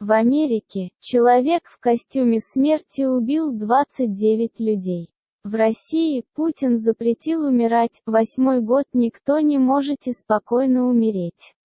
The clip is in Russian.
В Америке, человек в костюме смерти убил 29 людей. В России, Путин запретил умирать, восьмой год никто не можете спокойно умереть.